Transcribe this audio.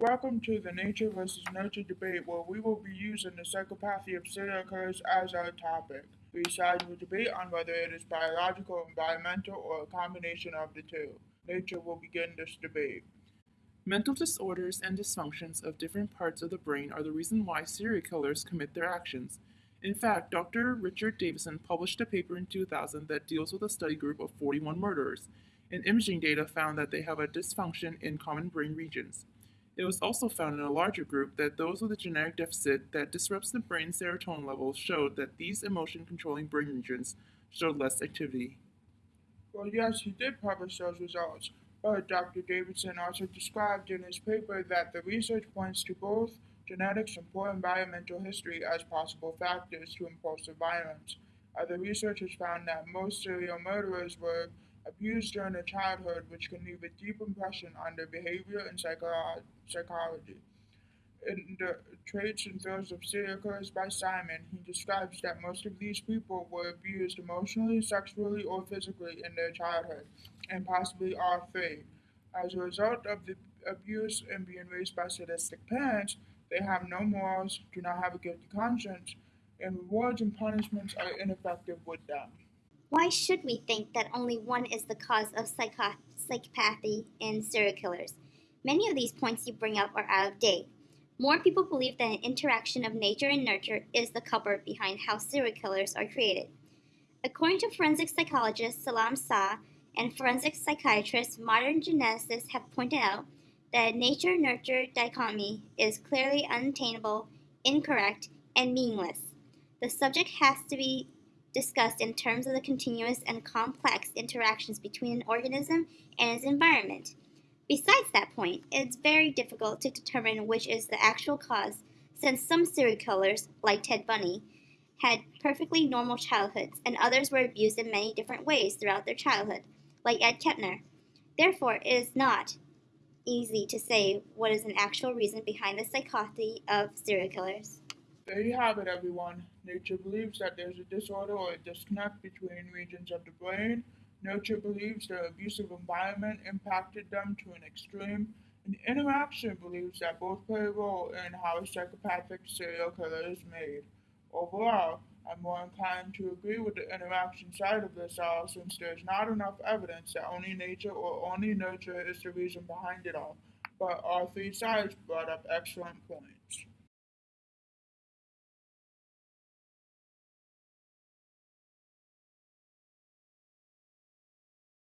Welcome to the nature versus nurture debate where we will be using the psychopathy of serial killers as our topic. We sides will debate on whether it is biological, environmental, or a combination of the two. Nature will begin this debate. Mental disorders and dysfunctions of different parts of the brain are the reason why serial killers commit their actions. In fact, Dr. Richard Davidson published a paper in 2000 that deals with a study group of 41 murderers, and imaging data found that they have a dysfunction in common brain regions. It was also found in a larger group that those with a genetic deficit that disrupts the brain serotonin levels showed that these emotion controlling brain regions showed less activity. Well, yes, he did publish those results, but Dr. Davidson also described in his paper that the research points to both genetics and poor environmental history as possible factors to impulsive violence. Other researchers found that most serial murderers were abused during their childhood, which can leave a deep impression on their behavior and psycho- psychology. In the Traits and Thrills of Serial by Simon, he describes that most of these people were abused emotionally, sexually, or physically in their childhood, and possibly all three. As a result of the abuse and being raised by sadistic parents, they have no morals, do not have a guilty conscience, and rewards and punishments are ineffective with them. Why should we think that only one is the cause of psycho- psychopathy in serial killers? Many of these points you bring up are out of date. More people believe that an interaction of nature and nurture is the culprit behind how serial killers are created. According to forensic psychologist Salam Sa and forensic psychiatrist, modern geneticists have pointed out that nature nurture dichotomy is clearly unattainable, incorrect, and meaningless. The subject has to be discussed in terms of the continuous and complex interactions between an organism and its environment. Besides that point, it's very difficult to determine which is the actual cause, since some serial killers, like Ted Bundy, had perfectly normal childhoods, and others were abused in many different ways throughout their childhood, like Ed Kemper. Therefore, it is not easy to say what is an actual reason behind the psychopathy of serial killers. There you have it, everyone. Nature believes that there's a disorder or a disconnect between regions of the brain. Nature believes their abusive environment impacted them to an extreme. And interaction believes that both play a role in how a psychopathic serial killer is made. Overall, I'm more inclined to agree with the interaction side of this all since there's not enough evidence that only nature or only nurture is the reason behind it all. But all three sides brought up excellent points.